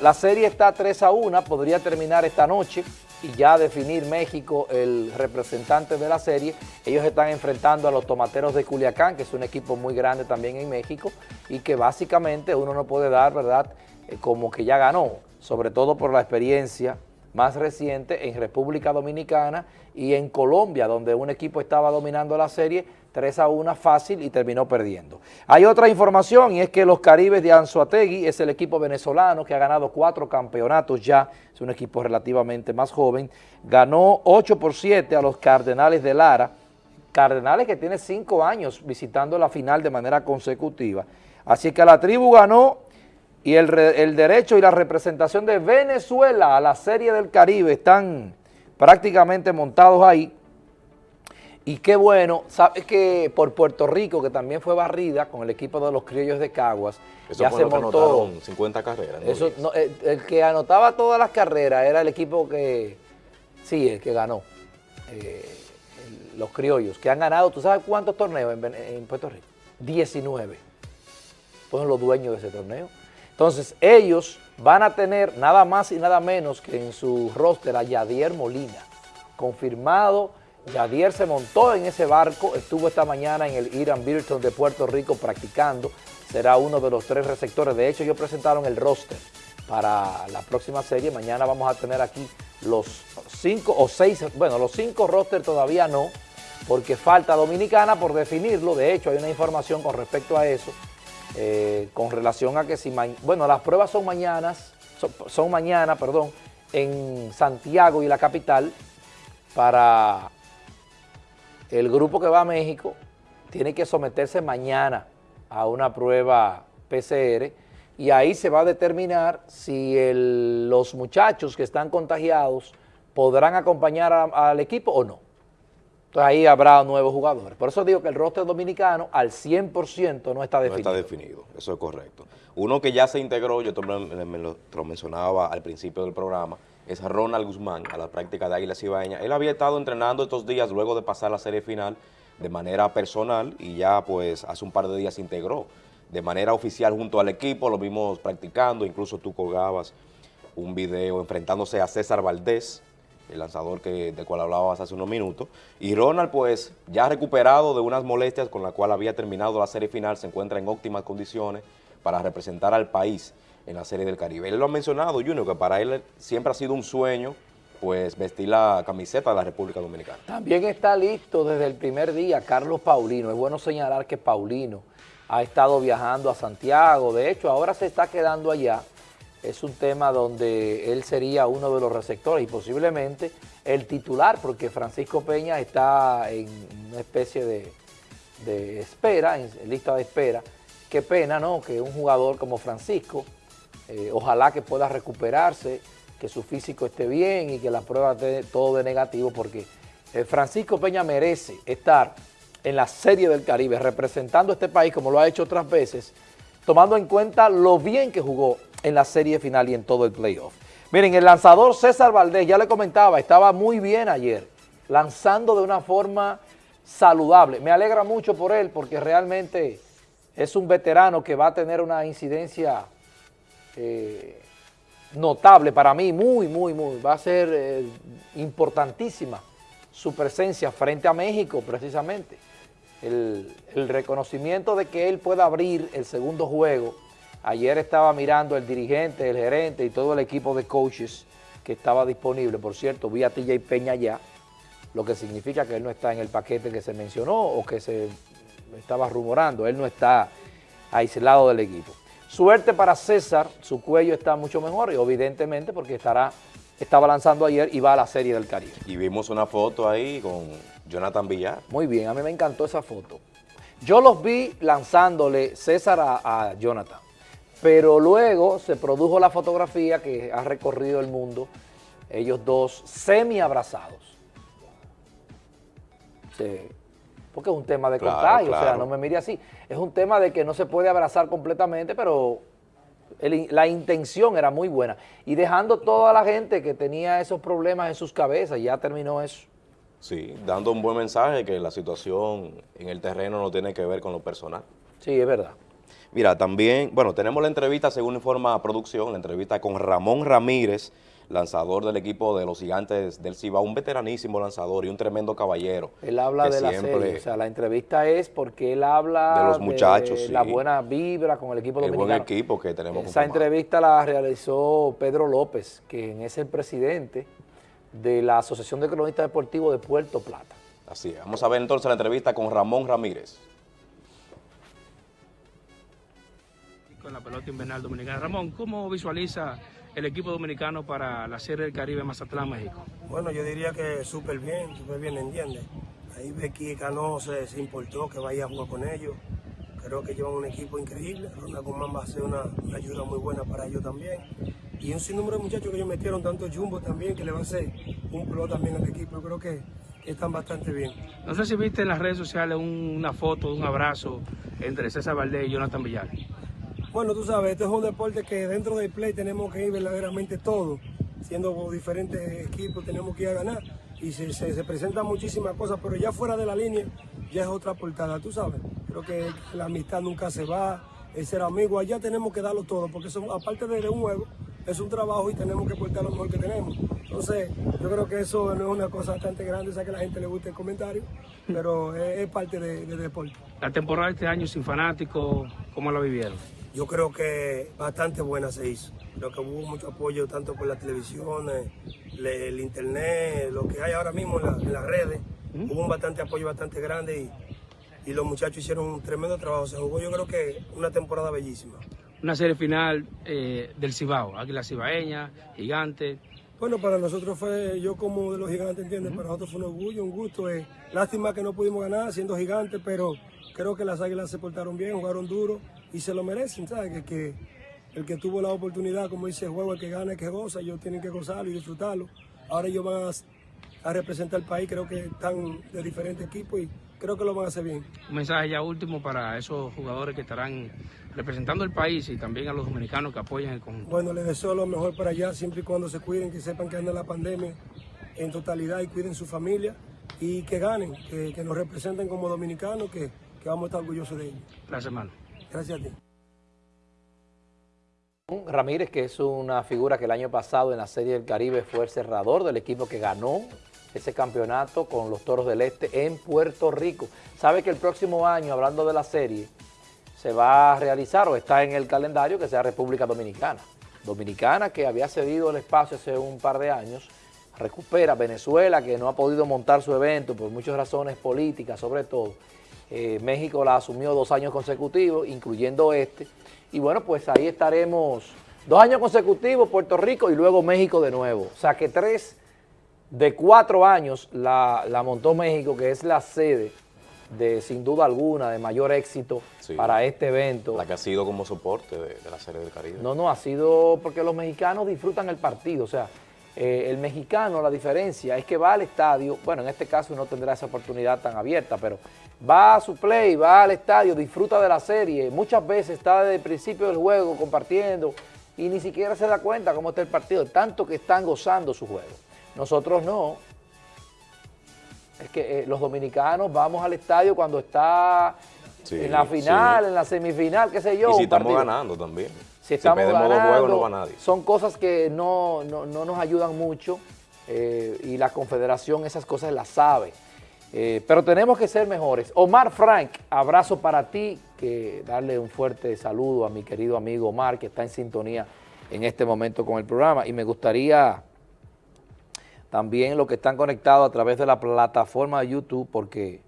la serie está 3 a 1, podría terminar esta noche y ya definir México el representante de la serie. Ellos están enfrentando a los Tomateros de Culiacán, que es un equipo muy grande también en México y que básicamente uno no puede dar, ¿verdad?, eh, como que ya ganó, sobre todo por la experiencia más reciente en República Dominicana y en Colombia, donde un equipo estaba dominando la serie 3 a 1 fácil y terminó perdiendo. Hay otra información y es que los Caribes de Anzuategui es el equipo venezolano que ha ganado cuatro campeonatos ya, es un equipo relativamente más joven, ganó 8 por 7 a los Cardenales de Lara, Cardenales que tiene 5 años visitando la final de manera consecutiva. Así que la tribu ganó y el, el derecho y la representación de Venezuela a la Serie del Caribe están prácticamente montados ahí y qué bueno, sabes que por Puerto Rico, que también fue barrida con el equipo de los criollos de Caguas, eso ya se montó. 50 carreras. Eso, el, que anotaba todas las carreras era el equipo que, sí, el que ganó, eh, los criollos, que han ganado, ¿tú sabes cuántos torneos en, Puerto Rico? 19. Fueron los dueños de ese torneo. Entonces, ellos van a tener nada más y nada menos que en su roster a Yadier Molina, confirmado Yadier se montó en ese barco, estuvo esta mañana en el Iran Birton de Puerto Rico practicando, será uno de los tres receptores. De hecho, ellos presentaron el roster para la próxima serie. Mañana vamos a tener aquí los cinco o seis, bueno, los cinco rosters todavía no, porque falta Dominicana por definirlo. De hecho, hay una información con respecto a eso, eh, con relación a que si, bueno, las pruebas son mañanas, son, son mañana, perdón, en Santiago y la capital para el grupo que va a México tiene que someterse mañana a una prueba PCR y ahí se va a determinar si los muchachos que están contagiados podrán acompañar al equipo o no. Entonces ahí habrá nuevos jugadores. Por eso digo que el roster dominicano al 100% no está definido. No está definido, eso es correcto. Uno que ya se integró, yo te lo mencionaba al principio del programa, es Ronald Guzmán a la práctica de Águila Cibaeña. Él había estado entrenando estos días luego de pasar la serie final de manera personal y ya pues hace un par de días se integró de manera oficial junto al equipo, lo vimos practicando, incluso tú colgabas un video enfrentándose a César Valdés, el lanzador que, del cual hablabas hace unos minutos, y Ronald pues ya recuperado de unas molestias con la cual había terminado la serie final, se encuentra en óptimas condiciones para representar al país en la Serie del Caribe. Él lo ha mencionado, Junior, que para él siempre ha sido un sueño pues vestir la camiseta de la República Dominicana. También está listo desde el primer día Carlos Paulino. Es bueno señalar que Paulino ha estado viajando a Santiago. De hecho, ahora se está quedando allá. Es un tema donde él sería uno de los receptores y posiblemente el titular, porque Francisco Peña está en una especie de, espera, en lista de espera. Qué pena, ¿no?, que un jugador como Francisco eh, ojalá que pueda recuperarse, que su físico esté bien y que la prueba esté todo de negativo, porque eh, Francisco Peña merece estar en la Serie del Caribe representando este país como lo ha hecho otras veces, tomando en cuenta lo bien que jugó en la serie final y en todo el playoff. Miren, el lanzador César Valdés, ya le comentaba, estaba muy bien ayer, lanzando de una forma saludable. Me alegra mucho por él porque realmente es un veterano que va a tener una incidencia eh, notable para mí, muy, muy, muy, va a ser eh, importantísima su presencia frente a México precisamente. El, reconocimiento de que él pueda abrir el segundo juego. Ayer estaba mirando el dirigente, el gerente y todo el equipo de coaches que estaba disponible. Por cierto, vi a TJ Peña ya, lo que significa que él no está en el paquete que se mencionó o que se estaba rumorando. Él no está aislado del equipo. Suerte para César, su cuello está mucho mejor y evidentemente porque estará, estaba lanzando ayer y va a la Serie del Caribe. Y vimos una foto ahí con Jonathan Villar. Muy bien, a mí me encantó esa foto. Yo los vi lanzándole César a, Jonathan, pero luego se produjo la fotografía que ha recorrido el mundo, ellos dos semi abrazados. Sí porque es un tema de contagio, o sea, no me mire así. Es un tema de que no se puede abrazar completamente, pero la intención era muy buena. Y dejando toda la gente que tenía esos problemas en sus cabezas, ya terminó eso. Sí, dando un buen mensaje que la situación en el terreno no tiene que ver con lo personal. Sí, es verdad. Mira, también, bueno, tenemos la entrevista, según informa producción, la entrevista con Ramón Ramírez, lanzador del equipo de los gigantes del Cibao, un veteranísimo lanzador y un tremendo caballero. Él habla de la serie, o sea, la entrevista es porque él habla de los muchachos, la buena vibra con el equipo dominicano. El buen equipo que tenemos. Esa entrevista la realizó Pedro López, quien es el presidente de la Asociación de Cronistas Deportivos de Puerto Plata. Así es. Vamos a ver entonces la entrevista con Ramón Ramírez. Con la pelota invernal dominicana. Ramón, ¿cómo visualiza el equipo dominicano para la Serie del Caribe Mazatlán, México? Bueno, yo diría que súper bien, súper bien, ¿entiendes? Ahí Becky Cano se, se, importó que vaya a jugar con ellos. Creo que llevan un equipo increíble. Ronald Guzmán va a ser una, ayuda muy buena para ellos también. Y un sinnúmero de muchachos que ellos metieron, tanto Jumbo también, que le va a hacer un pro también al equipo. Yo creo que, están bastante bien. No sé si viste en las redes sociales una foto, un abrazo entre César Valdés y Jonathan Villar. Bueno, tú sabes, esto es un deporte que dentro del play tenemos que ir verdaderamente todo, siendo diferentes equipos tenemos que ir a ganar y se, se, presentan muchísimas cosas, pero ya fuera de la línea ya es otra portada, tú sabes. Creo que la amistad nunca se va, el ser amigo, allá tenemos que darlo todo, porque son, aparte de un juego, es un trabajo y tenemos que portar lo mejor que tenemos. Entonces, yo creo que eso no es una cosa bastante grande, sé que a la gente le gusta el comentario, pero es, parte del de deporte. La temporada de este año sin fanáticos, ¿cómo la vivieron? Yo creo que bastante buena se hizo. Creo que hubo mucho apoyo tanto por la televisión, el, internet, lo que hay ahora mismo en, las redes. Hubo un bastante apoyo bastante grande y, los muchachos hicieron un tremendo trabajo. Se jugó yo creo que una temporada bellísima. Una serie final eh, del Cibao, Águila Cibaeña, Gigante. Bueno, para nosotros fue, yo como de los gigantes, ¿entiendes? Para nosotros fue un orgullo, un gusto. Eh. Lástima que no pudimos ganar siendo gigantes, pero creo que las águilas se portaron bien, jugaron duro y se lo merecen, ¿sabes? Que, el que tuvo la oportunidad, como dice el juego, el que gana, el que goza, ellos tienen que gozarlo y disfrutarlo. Ahora ellos van a, representar el país, creo que están de diferentes equipos y creo que lo van a hacer bien. Un mensaje ya último para esos jugadores que estarán representando el país y también a los dominicanos que apoyan el conjunto. Bueno, les deseo lo mejor para allá, siempre y cuando se cuiden, que sepan que anda la pandemia en totalidad y cuiden su familia y que ganen, que, nos representen como dominicanos, que, que vamos a estar orgullosos de ellos. Gracias, hermano. Gracias a ti. Ramírez, que es una figura que el año pasado en la Serie del Caribe fue el cerrador del equipo que ganó ese campeonato con los Toros del Este en Puerto Rico. Sabe que el próximo año, hablando de la serie, se va a realizar o está en el calendario que sea República Dominicana. Dominicana que había cedido el espacio hace un par de años, recupera Venezuela que no ha podido montar su evento por muchas razones políticas sobre todo, eh, México la asumió dos años consecutivos, incluyendo este. Y bueno, pues ahí estaremos dos años consecutivos, Puerto Rico y luego México de nuevo. O sea que tres de cuatro años la, montó México, que es la sede de, sin duda alguna, de mayor éxito para este evento. La que ha sido como soporte de, de, la Serie del Caribe. No, no, ha sido porque los mexicanos disfrutan el partido, o sea, eh, el mexicano, la diferencia es que va al estadio, bueno, en este caso no tendrá esa oportunidad tan abierta, pero va a su play, va al estadio, disfruta de la serie, muchas veces está desde el principio del juego compartiendo y ni siquiera se da cuenta cómo está el partido, tanto que están gozando su juego. Nosotros no. Es que eh, los dominicanos vamos al estadio cuando está en la final, en la semifinal, qué sé yo. Y si estamos ganando también. Si estamos ganando, no va nadie. son cosas que no, nos ayudan mucho eh, y la confederación esas cosas las sabe. Eh, pero tenemos que ser mejores. Omar Frank, abrazo para ti, que darle un fuerte saludo a mi querido amigo Omar, que está en sintonía en este momento con el programa. Y me gustaría también los que están conectados a través de la plataforma de YouTube, porque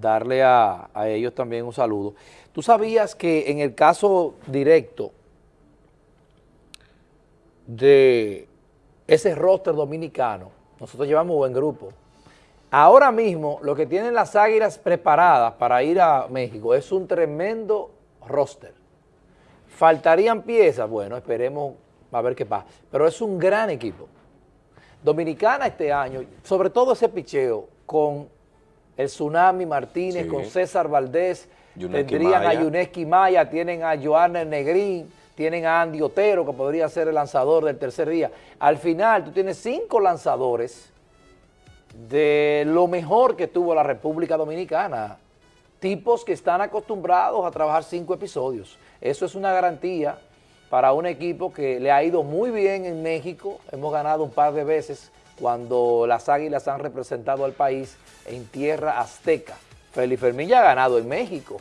darle a, ellos también un saludo. ¿Tú sabías que en el caso directo de ese roster dominicano, nosotros llevamos buen grupo, Ahora mismo lo que tienen las Águilas preparadas para ir a México es un tremendo roster. ¿Faltarían piezas? Bueno, esperemos a ver qué pasa. Pero es un gran equipo. Dominicana este año, sobre todo ese picheo con el Tsunami Martínez, con César Valdés, tendrían a Yuneski Maya, tienen a Joana Negrín, tienen a Andy Otero, que podría ser el lanzador del tercer día. Al final, tú tienes cinco lanzadores de lo mejor que tuvo la República Dominicana tipos que están acostumbrados a trabajar cinco episodios. Eso es una garantía para un equipo que le ha ido muy bien en México. Hemos ganado un par de veces cuando las Águilas han representado al país en tierra azteca. Felipe Fermín ya ha ganado en México,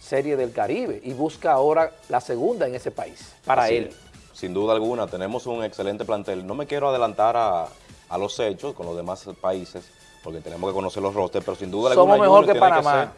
Serie del Caribe, y busca ahora la segunda en ese país, para Así él. es. Sin duda alguna, tenemos un excelente plantel. No me quiero adelantar a, a los hechos con los demás países, porque tenemos que conocer los rosters, pero sin duda Somos alguna mejor Junior que Panamá. ser-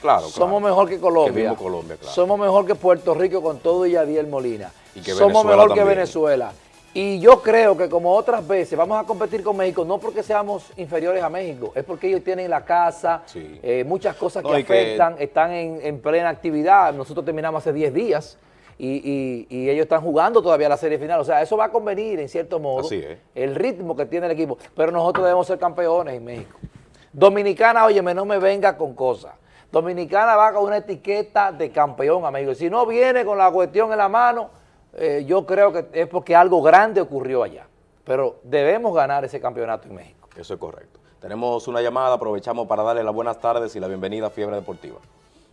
claro, claro. Somos mejor que Colombia. Que Colombia, claro. Somos mejor que Puerto Rico con todo y Yadiel Molina. Y que Somos mejor que. Venezuela. Y yo creo que como otras veces vamos a competir con México, no porque seamos inferiores a México, es porque ellos tienen la casa, Sí. eh, muchas cosas No, que afectan, están en, en plena actividad. Nosotros terminamos hace 10 días y, y- y ellos están jugando todavía la serie final. O sea, eso va a convenir en cierto modo Así es. el ritmo que tiene el equipo. Pero nosotros debemos ser campeones en México. Dominicana, óyeme, no me venga con cosas. Dominicana va con una etiqueta de campeón a México. Si no viene con la cuestión en la mano, eh, yo creo que es porque algo grande ocurrió allá. Pero debemos ganar ese campeonato en México. Eso es correcto. Tenemos una llamada, aprovechamos para darle las buenas tardes y la bienvenida a Fiebre Deportiva.